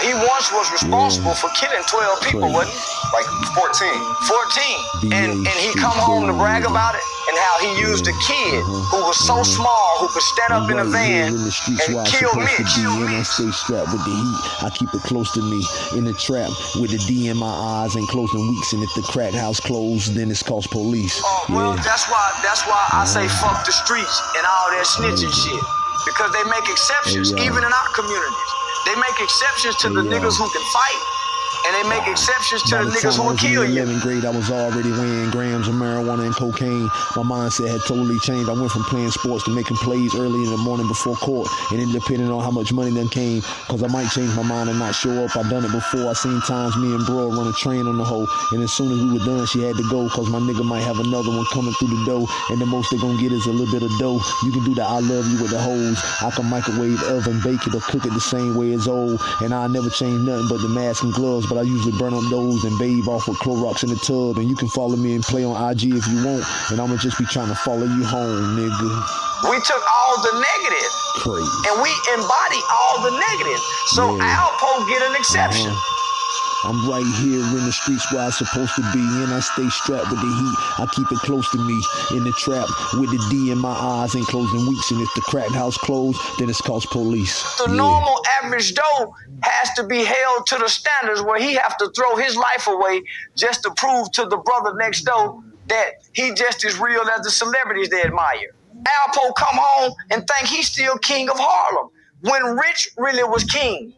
he once was responsible for killing 12 people, wasn't he? Like 14. 14. And and he come home to brag about it and how he used a kid who was so small who could stand up in a I'm right here van in the streets and where kill supposed Mitch. to be, and I stay strapped with the heat. I keep it close to me in the trap with the D in my eyes and closing weeks. And if the crack house closed, then it's cost police. Oh, well, Yeah. that's why that's why I say uh-huh. fuck the streets and all that snitching shit. Because they make exceptions, Hey, even in our communities. They make exceptions to the niggas who can fight, and they make exceptions to By the the niggas who will in kill you. 11th grade, I was already weighing grams of marijuana and cocaine. My mindset had totally changed. I went from playing sports to making plays early in the morning before court, and it depended on how much money then came, cause I might change my mind and not show up. I done it before. I seen times me and bro run a train on the hoe, and as soon as we were done, she had to go, cause my nigga might have another one coming through the door, and the most they gonna get is a little bit of dough. You can do the I love you with the hose. I can microwave, oven, bake it, or cook it the same way as old, and I never change nothing but the mask and gloves, but I usually burn up those and bathe off with Clorox in the tub. And you can follow me and play on IG if you want, and I'ma just be trying to follow you home, nigga. We took all the negative Crazy. and we embody all the negative. So Yeah. Alpo get an exception. Uh-huh. I'm right here in the streets where I'm supposed to be, and I stay strapped with the heat. I keep it close to me in the trap with the D in my eyes and closing weeks. And if the crack house closed, then it's cost police. The Yeah. normal average Joe has to be held to the standards where he have to throw his life away just to prove to the brother next door that he just as real as the celebrities they admire. Alpo come home and think he's still king of Harlem when Rich really was king.